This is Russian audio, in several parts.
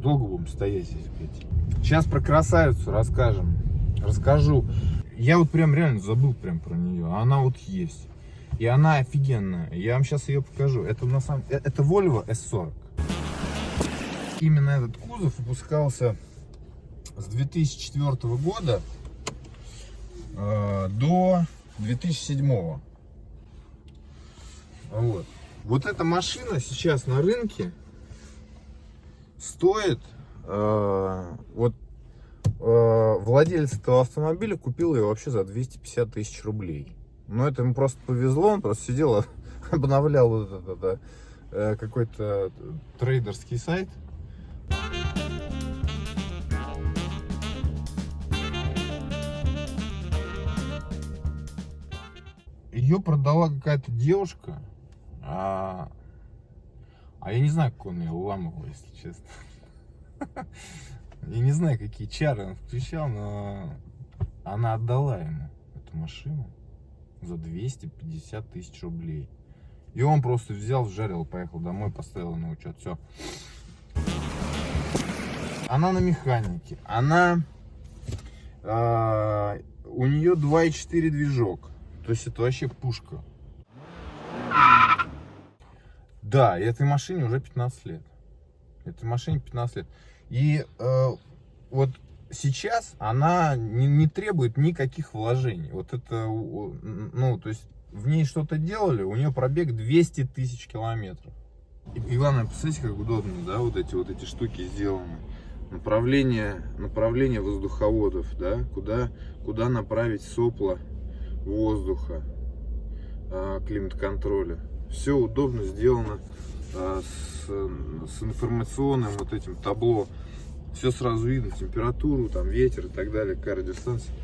долго будем стоять здесь, блядь. Сейчас про красавицу расскажем. Расскажу. Я вот прям реально забыл прям про нее. Она вот есть. И она офигенная. Я вам сейчас ее покажу. Это на самом э, это Volvo S40. Именно этот кузов выпускался с 2004 года э, до 2007. Вот. Вот эта машина сейчас на рынке стоит, э, вот э, владелец этого автомобиля купил ее вообще за 250 тысяч рублей. Но это ему просто повезло, он просто сидел, обновлял вот этот э, какой-то трейдерский сайт. Ее продала какая-то девушка, а, а я не знаю, как он ее уламывал, если честно. Я не знаю, какие чары он включал, но она отдала ему эту машину за 250 тысяч рублей. И он просто взял, жарил, поехал домой, поставил на учет. Все. Она на механике. Она... Э, у нее 2.4 движок. То есть это вообще пушка. Да, и этой машине уже 15 лет. Этой машине 15 лет. И э, вот сейчас она не, не требует никаких вложений. Вот это, ну, то есть в ней что-то делали, у нее пробег 200 тысяч километров. И, и главное, посмотрите, как удобно, да, вот эти вот эти штуки сделаны. Направление, направление воздуховодов, да, куда, куда направить сопла воздуха, а, климат-контроля. Все удобно сделано а, с, с информационным вот этим табло все сразу видно, температуру, там ветер и так далее, какая радиостанция.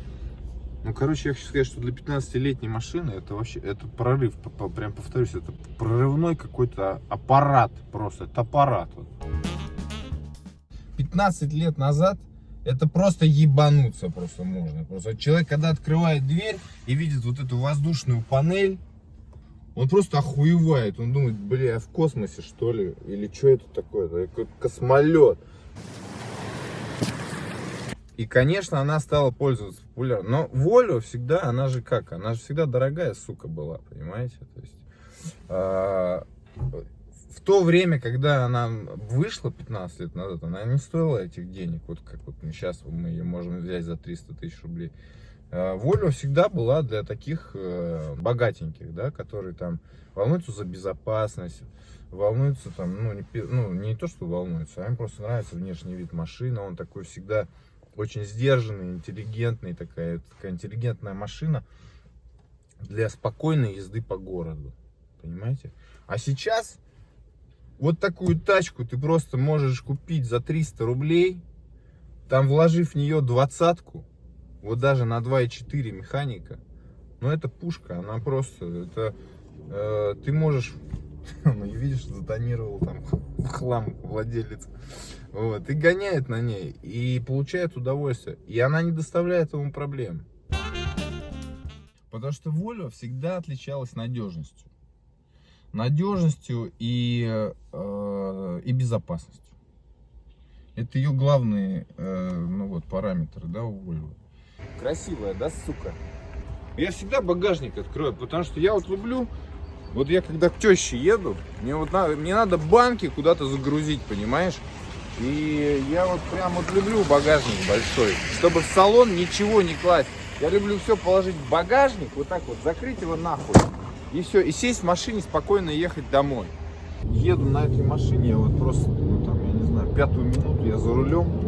Ну, короче, я хочу сказать, что для 15-летней машины это вообще, это прорыв, прям повторюсь, это прорывной какой-то аппарат просто, это аппарат. 15 лет назад это просто ебануться просто можно. Просто человек, когда открывает дверь и видит вот эту воздушную панель, он просто охуевает. Он думает, бля, я в космосе что ли? Или что это такое? Это космолет. И, конечно, она стала пользоваться популярностью. Но Volvo всегда, она же как? Она же всегда дорогая, сука, была, понимаете? То есть, а, в то время, когда она вышла 15 лет назад, она не стоила этих денег. Вот как вот сейчас мы ее можем взять за 300 тысяч рублей. А, Volvo всегда была для таких э, богатеньких, да, которые там волнуются за безопасность, волнуются там, ну не, ну, не то, что волнуются, а им просто нравится внешний вид машины, он такой всегда очень сдержанный, интеллигентный, такая, такая интеллигентная машина для спокойной езды по городу. Понимаете? А сейчас вот такую тачку ты просто можешь купить за 300 рублей, там вложив в нее двадцатку, вот даже на 2.4 механика, но это пушка, она просто, это э, ты можешь ну видишь, затонировал там в хлам владелец. Вот, и гоняет на ней, и получает удовольствие. И она не доставляет ему проблем. Потому что Volvo всегда отличалась надежностью. Надежностью и, э, и безопасностью. Это ее главные э, ну вот, параметры да, у Volvo. Красивая, да, сука? Я всегда багажник открою, потому что я вот люблю вот я когда к теще еду, мне вот надо, мне надо банки куда-то загрузить, понимаешь? И я вот прям вот люблю багажник большой, чтобы в салон ничего не класть. Я люблю все положить в багажник, вот так вот, закрыть его нахуй. И все, и сесть в машине, спокойно ехать домой. Еду на этой машине, вот просто, ну там, я не знаю, пятую минуту я за рулем.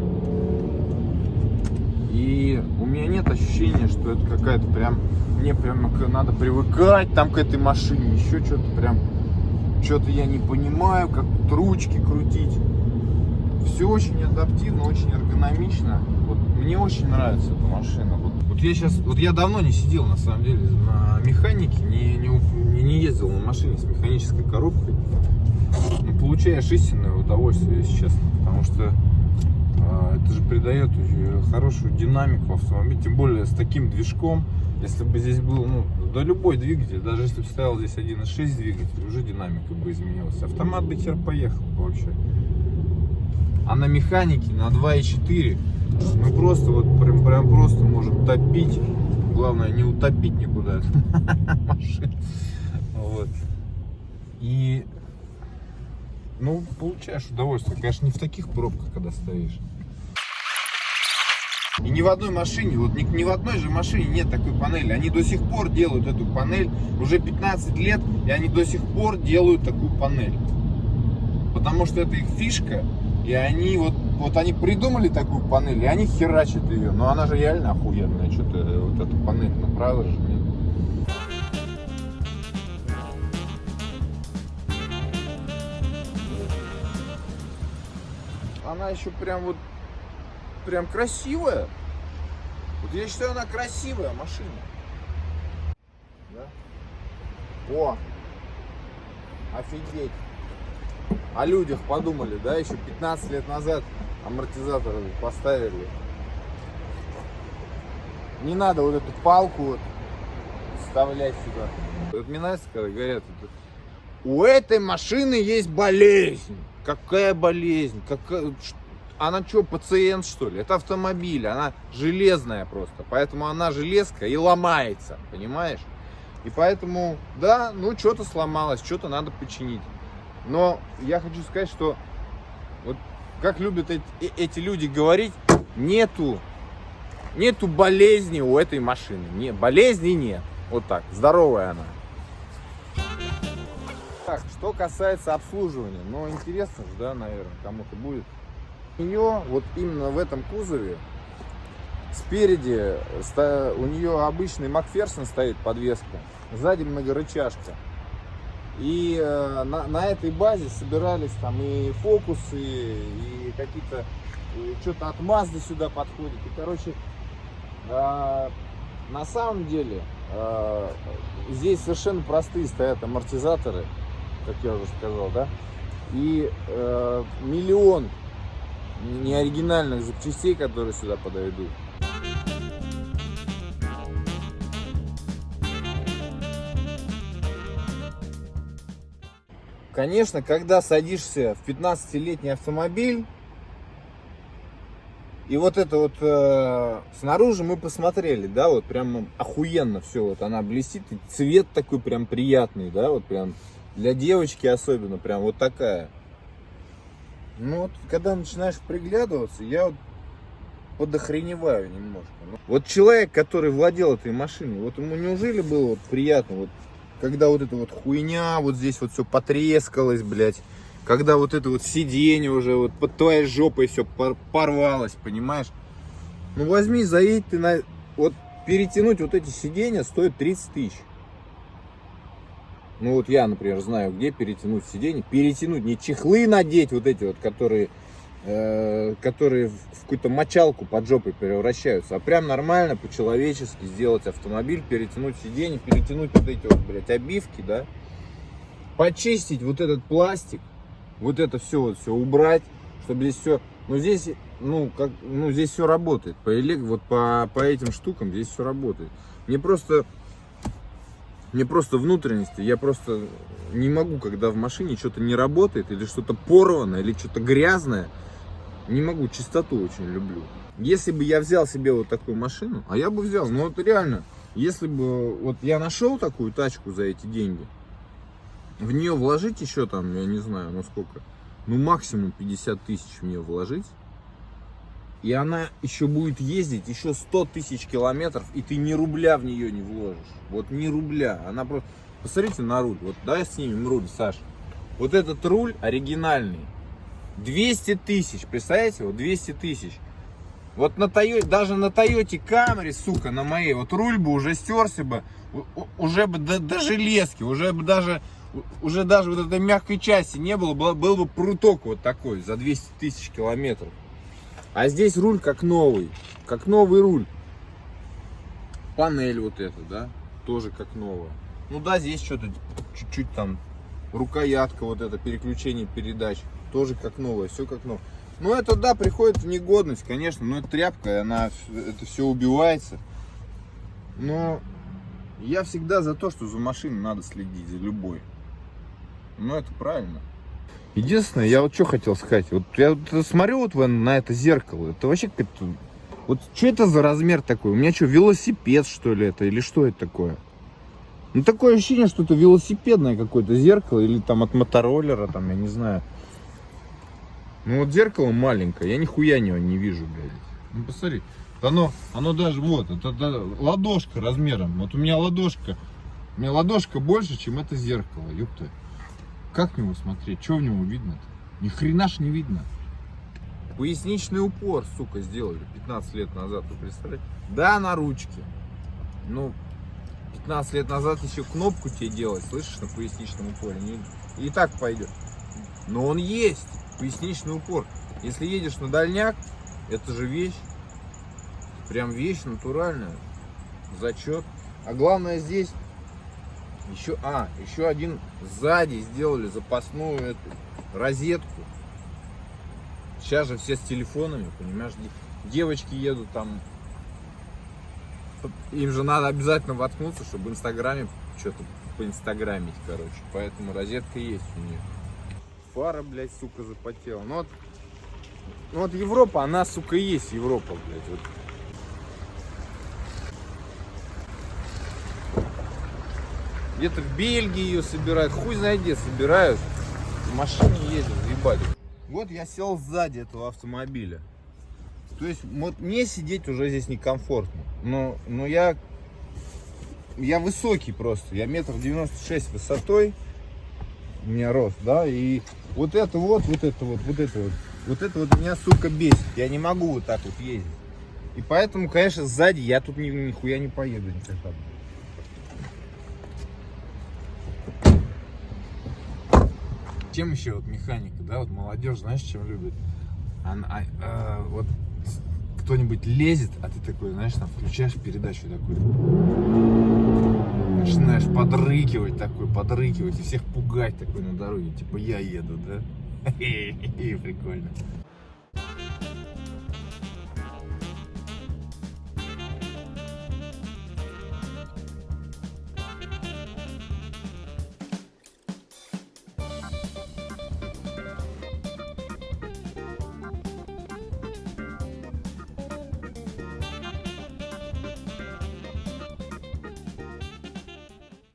И у меня нет ощущения, что это какая-то прям мне прям надо привыкать там к этой машине, еще что-то прям, что-то я не понимаю, как тут ручки крутить. Все очень адаптивно, очень эргономично. Вот мне очень нравится эта машина. Вот, вот я сейчас, вот я давно не сидел на самом деле на механике, не, не, не ездил на машине с механической коробкой. Ну, получаешь истинное удовольствие, если честно, потому что это же придает хорошую динамику в автомобиле, тем более с таким движком. Если бы здесь был, ну, да любой двигатель, даже если бы стоял здесь 1.6 двигатель, уже динамика бы изменилась. Автомат бы хер поехал вообще. А на механике на 2.4 мы просто вот прям, прям просто можем топить. Главное не утопить никуда машину. Вот. И ну, получаешь удовольствие. Конечно, не в таких пробках, когда стоишь. И ни в одной машине, вот ни, ни в одной же машине нет такой панели. Они до сих пор делают эту панель. Уже 15 лет, и они до сих пор делают такую панель. Потому что это их фишка. И они вот, вот они придумали такую панель, и они херачат ее. Но она же реально охуенная. Что-то вот эта панель направила же мне. Она еще прям вот прям красивая. Вот я считаю, она красивая машина. Да? О! Офигеть! О людях подумали, да, еще 15 лет назад амортизаторы поставили. Не надо вот эту палку вот вставлять сюда. Вот мне нравится, когда говорят, у этой машины есть болезнь. Какая болезнь? Какая... Она что, пациент что ли? Это автомобиль, она железная просто. Поэтому она железка и ломается, понимаешь? И поэтому, да, ну что-то сломалось, что-то надо починить. Но я хочу сказать, что вот как любят эти, э, эти люди говорить, нету, нету болезни у этой машины. Не, болезни нет. Вот так, здоровая она. Так, что касается обслуживания, ну интересно же, да, наверное, кому-то будет. У нее, вот именно в этом кузове, спереди у нее обычный Макферсон стоит подвеска, сзади многорычажка. И э, на, на этой базе собирались там и фокусы, и какие-то, что-то от Mazda сюда подходит. И, короче, э, на самом деле, э, здесь совершенно простые стоят амортизаторы, как я уже сказал, да, и э, миллион неоригинальных запчастей, которые сюда подойдут. Конечно, когда садишься в 15-летний автомобиль, и вот это вот э, снаружи мы посмотрели, да, вот прям охуенно все, вот она блестит, и цвет такой прям приятный, да, вот прям для девочки особенно, прям вот такая. Ну вот, когда начинаешь приглядываться, я вот подохреневаю немножко. Ну, вот человек, который владел этой машиной, вот ему неужели было вот приятно, вот, когда вот эта вот хуйня, вот здесь вот все потрескалось, блядь, когда вот это вот сиденье уже вот под твоей жопой все порвалось, понимаешь? Ну возьми, заедь ты на... Вот перетянуть вот эти сиденья стоит 30 тысяч. Ну вот я, например, знаю, где перетянуть сиденье. Перетянуть, не чехлы надеть, вот эти вот, которые, э, которые в какую-то мочалку под жопой превращаются, а прям нормально, по-человечески сделать автомобиль, перетянуть сиденье, перетянуть вот эти вот, блядь, обивки, да, почистить вот этот пластик, вот это все, вот все убрать, чтобы здесь все, ну здесь, ну, как, ну здесь все работает, по, вот по, по этим штукам здесь все работает. Мне просто мне просто внутренности, я просто не могу, когда в машине что-то не работает, или что-то порвано, или что-то грязное, не могу, чистоту очень люблю. Если бы я взял себе вот такую машину, а я бы взял, ну вот реально, если бы вот я нашел такую тачку за эти деньги, в нее вложить еще там, я не знаю, ну сколько, ну максимум 50 тысяч в нее вложить, и она еще будет ездить еще 100 тысяч километров, и ты ни рубля в нее не вложишь. Вот ни рубля. Она просто... Посмотрите на руль. Вот давай снимем руль, Саш. Вот этот руль оригинальный. 200 тысяч. Представляете? Вот 200 тысяч. Вот на Тойоте, даже на Тойоте Камри, сука, на моей, вот руль бы уже стерся бы, уже бы до, до железки, уже бы даже, уже даже вот этой мягкой части не было, был, был бы пруток вот такой за 200 тысяч километров. А здесь руль как новый, как новый руль. Панель вот эта, да, тоже как новая. Ну да, здесь что-то чуть-чуть там, рукоятка вот это, переключение передач, тоже как новое, все как новое. Ну это да, приходит в негодность, конечно, но это тряпка, она, это все убивается. Но я всегда за то, что за машиной надо следить, за любой. Ну это правильно. Единственное, я вот что хотел сказать. Вот я вот смотрю вот на это зеркало. Это вообще как-то... Вот что это за размер такой? У меня что, велосипед, что ли, это? Или что это такое? Ну, такое ощущение, что это велосипедное какое-то зеркало. Или там от мотороллера, там, я не знаю. Ну, вот зеркало маленькое. Я нихуя него не вижу, блядь. Ну, посмотри. Оно, оно даже, вот, это, это ладошка размером. Вот у меня ладошка. У меня ладошка больше, чем это зеркало, ёпта. Как в него смотреть? Что в него видно-то? Ни хрена ж не видно. Поясничный упор, сука, сделали 15 лет назад, вы представляете? Да, на ручке. Ну, 15 лет назад еще кнопку тебе делать, слышишь, на поясничном упоре. Не, и так пойдет. Но он есть, поясничный упор. Если едешь на дальняк, это же вещь. Прям вещь натуральная. Зачет. А главное здесь еще, а, еще один сзади сделали запасную эту розетку. Сейчас же все с телефонами, понимаешь, де- девочки едут там, им же надо обязательно воткнуться, чтобы в Инстаграме что-то поинстаграмить, короче. Поэтому розетка есть у нее. Фара, блядь, сука, запотела. Ну вот, ну вот Европа, она, сука, есть Европа, блядь. Вот. Где-то в Бельгии ее собирают, хуй знает где собирают. В машине ездят, ебали. Вот я сел сзади этого автомобиля. То есть вот мне сидеть уже здесь некомфортно. Но, но я, я высокий просто. Я метр девяносто шесть высотой. У меня рост, да. И вот это вот, вот это вот, вот это вот. Вот это вот меня, сука, бесит. Я не могу вот так вот ездить. И поэтому, конечно, сзади я тут ни, нихуя не поеду никогда. Чем еще вот механика, да, вот молодежь, знаешь, чем любит? Она, а, а, вот кто-нибудь лезет, а ты такой, знаешь, там включаешь передачу такой, начинаешь подрыкивать такой, подрыкивать и всех пугать такой на дороге, типа я еду, да? Прикольно.